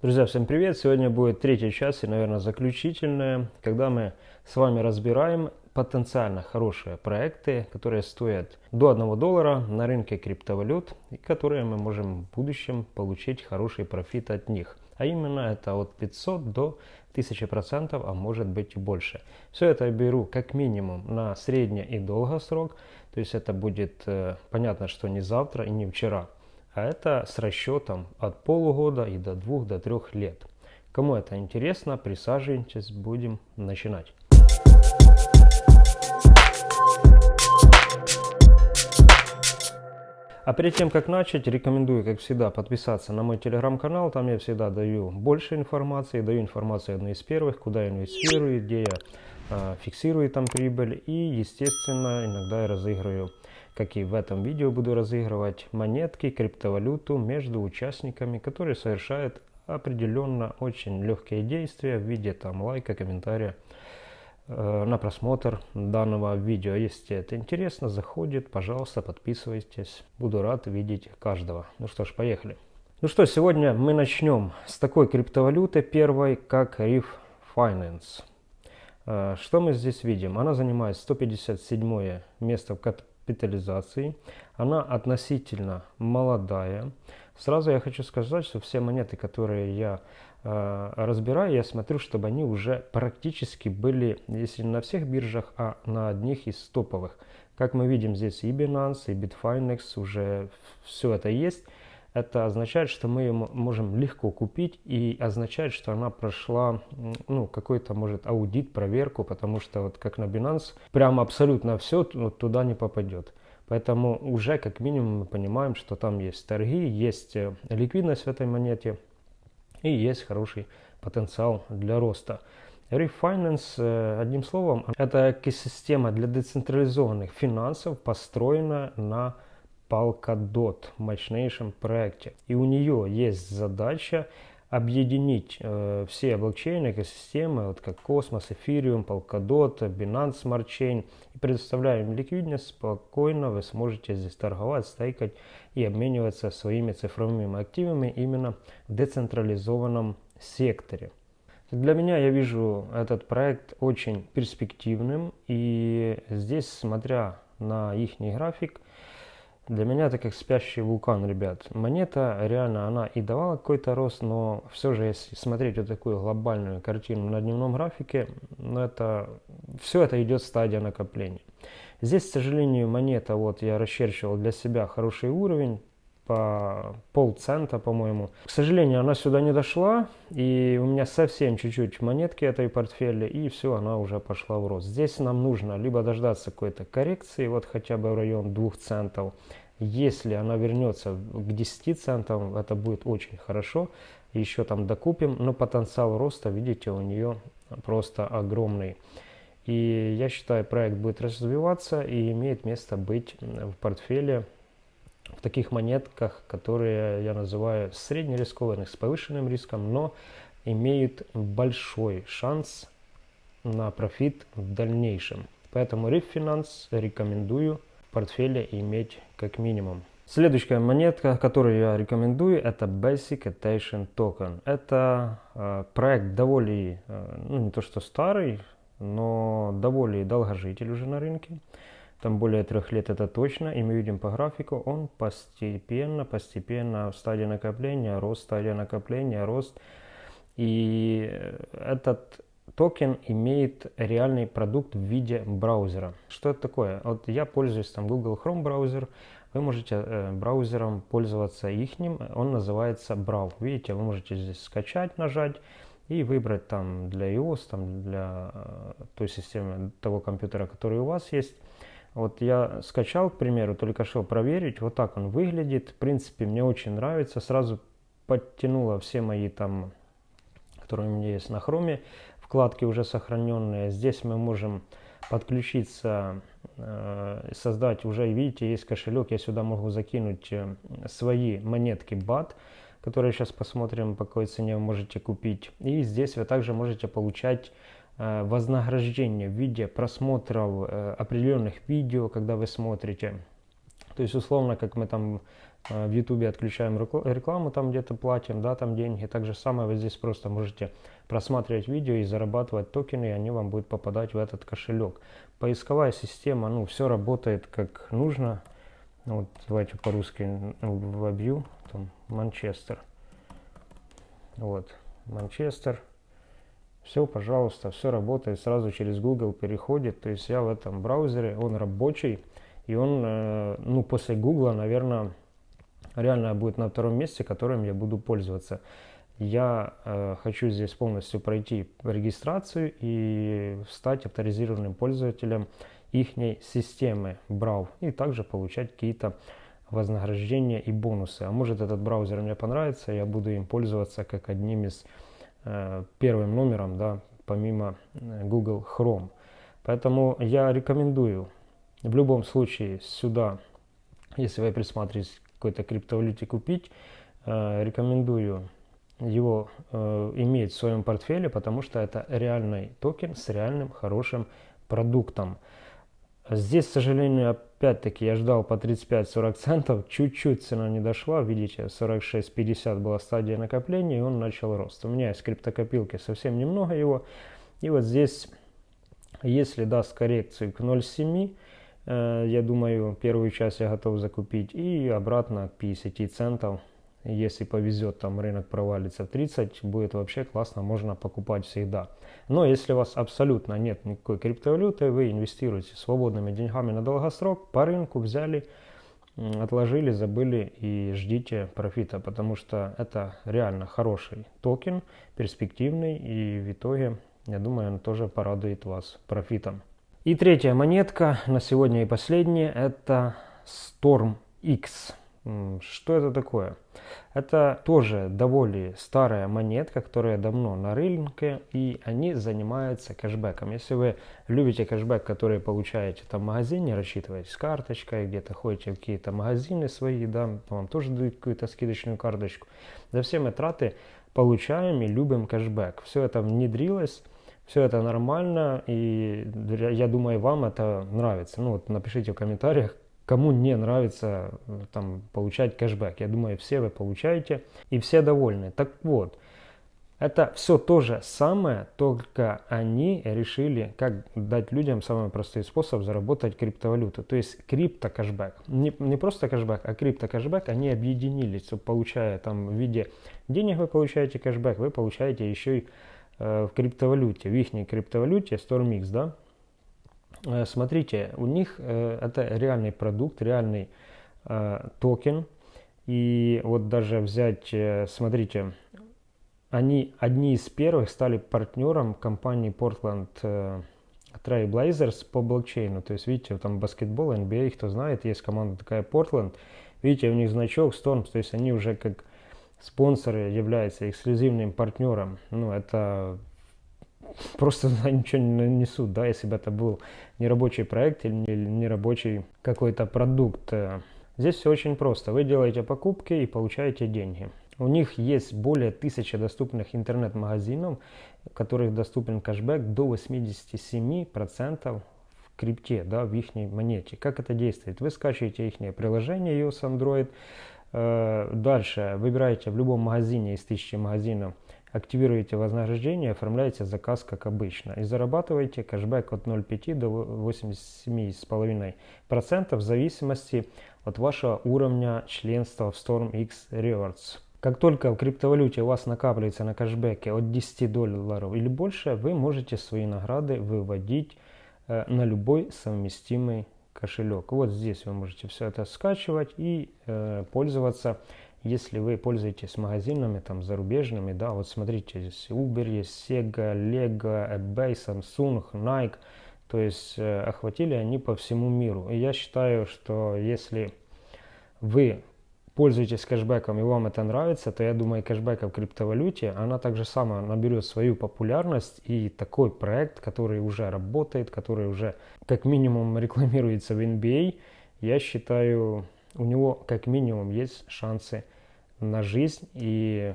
Друзья, всем привет! Сегодня будет третья часть и, наверное, заключительная, когда мы с вами разбираем потенциально хорошие проекты, которые стоят до 1 доллара на рынке криптовалют и которые мы можем в будущем получить хороший профит от них. А именно это от 500 до 1000%, а может быть и больше. Все это я беру как минимум на средний и долгосрок, то есть это будет э, понятно, что не завтра и не вчера а это с расчетом от полугода и до двух, до трех лет. Кому это интересно, присаживайтесь, будем начинать. А перед тем, как начать, рекомендую, как всегда, подписаться на мой телеграм-канал. Там я всегда даю больше информации, даю информацию одной из первых, куда я инвестирую, где я э, фиксирую там прибыль. И, естественно, иногда я разыгрываю как и в этом видео буду разыгрывать монетки, криптовалюту между участниками, которые совершают определенно очень легкие действия в виде там лайка, комментария э, на просмотр данного видео. Если это интересно, заходит, пожалуйста, подписывайтесь. Буду рад видеть каждого. Ну что ж, поехали. Ну что, сегодня мы начнем с такой криптовалюты первой, как Reef Finance. Э, что мы здесь видим? Она занимает 157 место в капитализации. Она относительно молодая. Сразу я хочу сказать, что все монеты, которые я э, разбираю, я смотрю, чтобы они уже практически были, если не на всех биржах, а на одних из топовых. Как мы видим здесь и Binance, и Bitfinex, уже все это есть. Это означает, что мы ее можем легко купить и означает, что она прошла ну, какой-то, может, аудит, проверку, потому что вот как на Binance, прямо абсолютно все туда не попадет. Поэтому уже как минимум мы понимаем, что там есть торги, есть э, ликвидность в этой монете и есть хороший потенциал для роста. Refinance, э, одним словом, это экосистема для децентрализованных финансов, построена на Polkadot, мощнейшем проекте. И у нее есть задача объединить э, все блокчейны, экосистемы, вот как Cosmos, Ethereum, Polkadot, Binance Smart Chain. И предоставляем ликвидность, спокойно вы сможете здесь торговать, стейкать и обмениваться своими цифровыми активами именно в децентрализованном секторе. Для меня я вижу этот проект очень перспективным и здесь, смотря на их график, для меня это как спящий вулкан, ребят. Монета реально, она и давала какой-то рост, но все же, если смотреть вот такую глобальную картину на дневном графике, ну это, все это идет стадия накопления. Здесь, к сожалению, монета, вот я расчерчивал для себя хороший уровень, по полцента, по-моему. К сожалению, она сюда не дошла, и у меня совсем чуть-чуть монетки этой портфеля, и все, она уже пошла в рост. Здесь нам нужно либо дождаться какой-то коррекции, вот хотя бы в район 2 центов. Если она вернется к 10 центам, это будет очень хорошо. Еще там докупим, но потенциал роста, видите, у нее просто огромный. И я считаю, проект будет развиваться и имеет место быть в портфеле в таких монетках, которые я называю среднерискованных с повышенным риском, но имеют большой шанс на профит в дальнейшем. Поэтому Refinance рекомендую в портфеле иметь как минимум. Следующая монетка, которую я рекомендую, это Basic Attention Token. Это э, проект довольно, э, ну не то что старый, но довольно долгожитель уже на рынке там более трех лет это точно, и мы видим по графику, он постепенно, постепенно в стадии накопления, рост, стадия накопления, рост. И этот токен имеет реальный продукт в виде браузера. Что это такое? Вот я пользуюсь там Google Chrome браузер, вы можете э, браузером пользоваться ихним, он называется Brave. Видите, вы можете здесь скачать, нажать и выбрать там для iOS, там для э, той системы, того компьютера, который у вас есть, вот я скачал, к примеру, только что проверить, вот так он выглядит. В принципе, мне очень нравится. Сразу подтянула все мои там, которые у меня есть на хроме, вкладки уже сохраненные. Здесь мы можем подключиться, э, создать уже, видите, есть кошелек, я сюда могу закинуть э, свои монетки BAT, которые сейчас посмотрим, по какой цене вы можете купить. И здесь вы также можете получать вознаграждение в виде просмотров э, определенных видео, когда вы смотрите. То есть, условно, как мы там э, в YouTube отключаем рекламу, там где-то платим, да, там деньги. Так же самое вы здесь просто можете просматривать видео и зарабатывать токены, и они вам будут попадать в этот кошелек. Поисковая система, ну, все работает как нужно. Вот давайте по-русски вобью, там, Манчестер. Вот, Манчестер. Все, пожалуйста, все работает, сразу через Google переходит. То есть я в этом браузере, он рабочий, и он, э, ну, после Google, наверное, реально будет на втором месте, которым я буду пользоваться. Я э, хочу здесь полностью пройти регистрацию и стать авторизированным пользователем их системы Брау и также получать какие-то вознаграждения и бонусы. А может этот браузер мне понравится, я буду им пользоваться как одним из первым номером, да, помимо э, Google Chrome. Поэтому я рекомендую в любом случае сюда, если вы присматриваетесь какой-то криптовалюте купить, э, рекомендую его иметь в своем портфеле, потому что это реальный токен с реальным хорошим продуктом. Здесь, к сожалению, опять-таки я ждал по 35-40 центов, чуть-чуть цена не дошла, видите, 46-50 была стадия накопления, и он начал рост. У меня есть криптокопилки, совсем немного его, и вот здесь, если даст коррекцию к 0,7, э, я думаю, первую часть я готов закупить, и обратно к 50 центов, если повезет, там рынок провалится в 30, будет вообще классно, можно покупать всегда. Но если у вас абсолютно нет никакой криптовалюты, вы инвестируете свободными деньгами на долгосрок, по рынку взяли, отложили, забыли и ждите профита, потому что это реально хороший токен, перспективный и в итоге, я думаю, он тоже порадует вас профитом. И третья монетка на сегодня и последняя это Storm X. Что это такое? Это тоже довольно старая монетка, которая давно на рынке, и они занимаются кэшбэком. Если вы любите кэшбэк, который получаете там в магазине, рассчитываете с карточкой, где-то ходите в какие-то магазины свои, да, вам тоже дают какую-то скидочную карточку. За все мы траты получаем и любим кэшбэк. Все это внедрилось, все это нормально, и я думаю, вам это нравится. Ну вот напишите в комментариях, Кому не нравится э, там, получать кэшбэк? Я думаю, все вы получаете и все довольны. Так вот, это все то же самое, только они решили, как дать людям самый простой способ заработать криптовалюту. То есть крипто-кэшбэк. Не, не просто кэшбэк, а крипто-кэшбэк. Они объединились, получая там в виде денег вы получаете кэшбэк, вы получаете еще и э, в криптовалюте, в их криптовалюте StormX, да, смотрите, у них э, это реальный продукт, реальный э, токен. И вот даже взять, смотрите, они одни из первых стали партнером компании Portland Trailblazers по блокчейну. То есть, видите, там баскетбол, NBA, кто знает, есть команда такая Portland. Видите, у них значок Storms, то есть они уже как спонсоры являются эксклюзивным партнером. Ну, это просто ничего не несут, да, если бы это был не рабочий проект или не рабочий какой-то продукт. Здесь все очень просто. Вы делаете покупки и получаете деньги. У них есть более тысячи доступных интернет-магазинов, в которых доступен кэшбэк до 87% в крипте, да, в их монете. Как это действует? Вы скачиваете их приложение iOS Android, э, дальше выбираете в любом магазине из тысячи магазинов активируете вознаграждение, оформляете заказ как обычно и зарабатываете кэшбэк от 0,5 до 87,5% в зависимости от вашего уровня членства в StormX Rewards. Как только в криптовалюте у вас накапливается на кэшбэке от 10 долларов или больше, вы можете свои награды выводить э, на любой совместимый кошелек. Вот здесь вы можете все это скачивать и э, пользоваться если вы пользуетесь магазинами там зарубежными, да, вот смотрите, здесь Uber есть, Sega, Lego, eBay, Samsung, Nike, то есть э, охватили они по всему миру. И я считаю, что если вы пользуетесь кэшбэком и вам это нравится, то я думаю, кэшбэк в криптовалюте, она также сама наберет свою популярность и такой проект, который уже работает, который уже как минимум рекламируется в NBA, я считаю у него как минимум есть шансы на жизнь и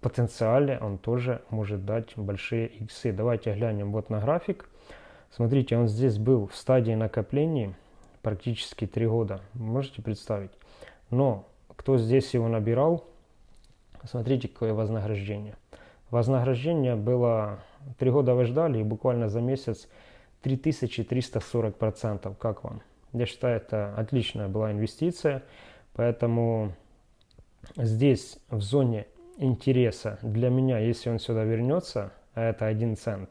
потенциале он тоже может дать большие иксы. Давайте глянем вот на график. Смотрите, он здесь был в стадии накопления практически 3 года. Можете представить? Но кто здесь его набирал, смотрите, какое вознаграждение. Вознаграждение было, три года вы ждали, и буквально за месяц 3340%. Как вам? Я считаю, это отличная была инвестиция, поэтому здесь в зоне интереса для меня, если он сюда вернется, а это 1 цент,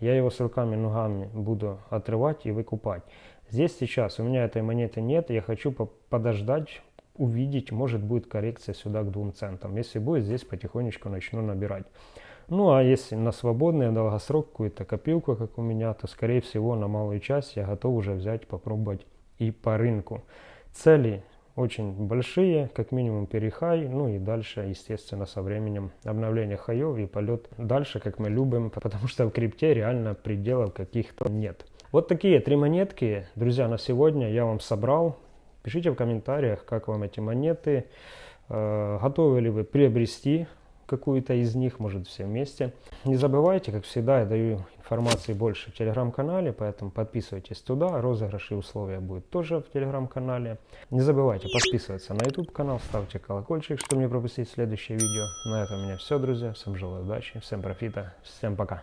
я его с руками ногами буду отрывать и выкупать. Здесь сейчас у меня этой монеты нет, я хочу подождать, увидеть, может будет коррекция сюда к 2 центам. Если будет, здесь потихонечку начну набирать. Ну а если на свободный долгосрок какую-то копилку, как у меня, то скорее всего на малую часть я готов уже взять, попробовать и по рынку. Цели очень большие, как минимум перехай, ну и дальше, естественно, со временем обновление хаев и полет дальше, как мы любим, потому что в крипте реально пределов каких-то нет. Вот такие три монетки, друзья, на сегодня я вам собрал. Пишите в комментариях, как вам эти монеты, э, готовы ли вы приобрести какую-то из них, может все вместе. Не забывайте, как всегда, я даю информации больше в телеграм-канале, поэтому подписывайтесь туда, розыгрыши и условия будут тоже в телеграм-канале. Не забывайте подписываться на YouTube канал, ставьте колокольчик, чтобы не пропустить следующее видео. На этом у меня все, друзья. Всем желаю удачи, всем профита, всем пока.